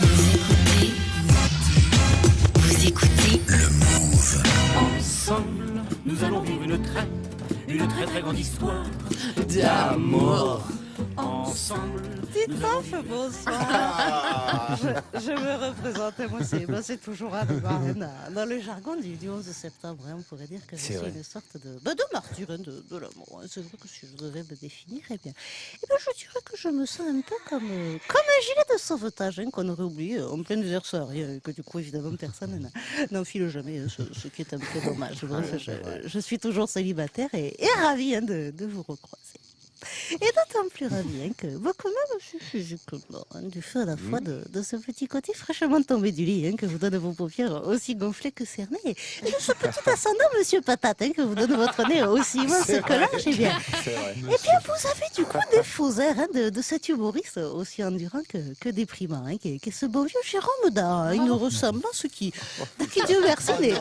Vous écoutez, vous écoutez Le Move. Ensemble, nous allons vivre une très, une très très grande histoire d'amour. Ensemble, Titoff, bonsoir. je, je me représentais, moi c'est moi, c'est toujours Marine. Dans le jargon du, du 11 septembre, hein, on pourrait dire que je C'est suis vrai. une sorte de, bah, de martyr hein, de, de l'amour. hein. C'est vrai que si je devais me définir, eh bien, eh bien, je dirais que je me sens un peu comme, euh, comme un gilet de sauvetage hein, qu'on aurait oublié euh, en plein désert saharien et que du coup, évidemment, personne n'enfile jamais, ce, ce qui est un peu dommage. Bref, je, je suis toujours célibataire et, et ravie hein, de, de vous recroiser. Et d'autant plus ravi hein, que beaucoup même aussi physiquement, hein, du fait à la fois de, de ce petit côté fraîchement tombé du lit hein, que vous donne vos paupières aussi gonflées que cernées, et de ce petit ascendant, monsieur Patate, hein, que vous donne votre nez aussi immense que large, eh bien, eh bien, vous avez du coup des faux airs hein, de, de cet humoriste aussi endurant que, que déprimant, hein, qui, est, qui est ce beau vieux Jérôme d'un une ressemblance qui, qui Dieu merci, n'est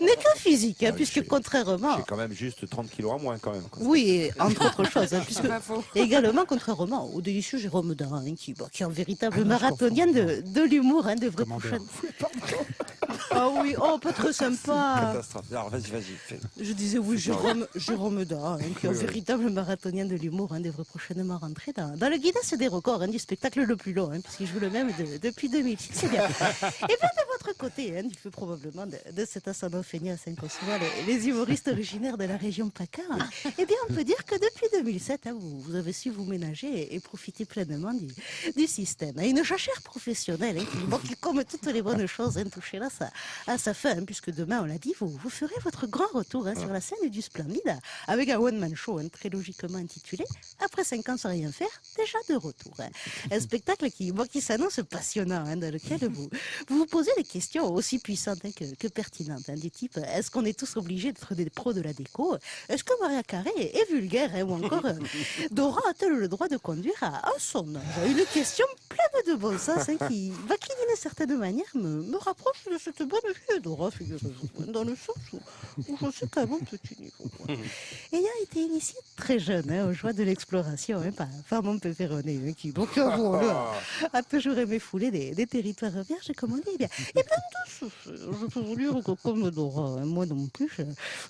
n'est que physique, hein, Ah, puisque contrairement... J'ai quand même juste 30 kilos en moins quand même. quoi. Oui, et entre autres choses, hein, et également, contrairement au délicieux Jérôme Darin, hein, qui, bah, qui est un véritable marathonien de, de l'humour, hein, de vrais prochaines. Ah oui, oh, pas très sympa. Catastrophe. Alors vas-y, vas-y. Je disais oui, Jérôme, Jérôme Darin, hein, qui est un Oui, oui. véritable marathonien de l'humour, hein, devrait prochainement rentrer dans, dans le Guinness des records hein, du spectacle le plus long, hein, puisqu'il joue le même de- depuis 2006. C'est bien. Et bien votre côté, hein, du fait probablement de, cet ascendant feignasse hein, qu'on souvent les, les humoristes originaires de la région PACA, eh bien on peut dire que depuis 2007, hein, vous, avez su vous ménager et, profiter pleinement du, système. Une jachère professionnelle hein, qui, comme toutes les bonnes choses, touchait là sa, à sa fin, puisque demain, on l'a dit, vous, vous ferez votre grand retour sur la scène du Splendide avec un one-man show très logiquement intitulé Après 5 ans sans rien faire, déjà de retour. Un spectacle qui, bon, qui s'annonce passionnant, dans lequel vous, vous vous posez des questions aussi puissantes hein, que, que pertinentes, hein, du type est-ce qu'on est tous obligés d'être des pros de la déco? Est-ce que Maria Carré est, vulgaire hein, Ou encore, euh, Dora a-t-elle le droit de conduire à, à son âge Une question pleine de bon sens hein, qui, bah, qui d'une certaine manière, me, me rapproche de cette bonne vieille Dora, dans le sens où, où je sais qu'à mon petit niveau. Ayant été initié très jeune hein, aux joies de l'exploration hein, par, par mon pépéroné, hein, qui, donc, a, a toujours aimé fouler des, des territoires vierges, comme on dit. Eh bien, et bien je peux vous dire que comme Dora, hein, moi non plus,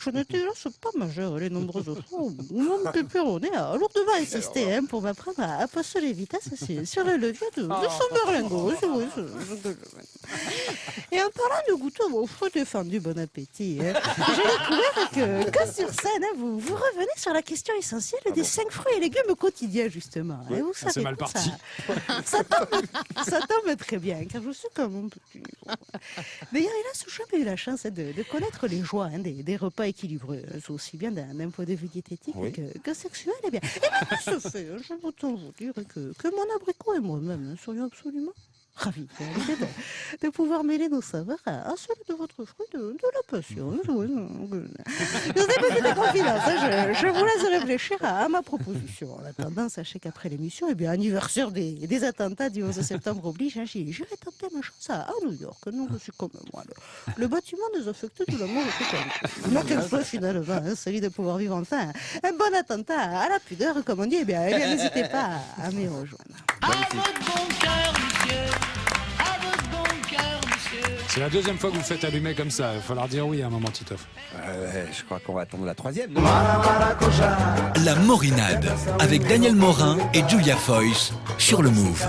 je, n'étais pas majeure les nombreuses fois où mon pépéroné a lourdement insisté hein, pour m'apprendre à, passer les vitesses sur, sur le levier de, de son berlingot. C'est vrai, c'est- c'est- Et en fruit défendu, bon appétit, hein, j'ai découvert que, que sur scène, hein, vous, vous revenez sur la question essentielle des cinq fruits et légumes quotidiens, justement. hein. vous savez c'est mal parti. Ça, ça tombe, ça tombe très bien, car je sais comme mon petit. D'ailleurs, hélas, jamais eu la chance de, de connaître les joies hein, des, des repas équilibrés, aussi bien d'un point de vue diététique Oui. que, que sexuel. Eh bien, et bien, de ce fait, je peux vous dire que, que mon abricot et moi-même serions absolument l'idée de, de pouvoir mêler nos saveurs à, à celles de votre fruit de, de la passion. Dans cette petite confidence, hein, je, je vous laisse réfléchir à, à ma proposition. En attendant, sachez qu'après l'émission, eh bien, anniversaire des, des attentats du 11 septembre oblige, hein, j'irai tenter ma chance à, New York. Non, je suis comme moi. Le, le bâtiment désaffecté de l'amour est tout Moi, quel soit finalement, hein, celui de pouvoir vivre enfin un bon attentat à la pudeur, comme on dit, eh bien, eh bien, n'hésitez pas à, à m'y rejoindre. C'est la deuxième fois que vous faites allumer comme ça. Il va falloir dire oui à un moment, Titoff. Euh, ouais, je crois qu'on va attendre la troisième. non La Morinade avec Daniel Morin et Julia Foyce sur le Move.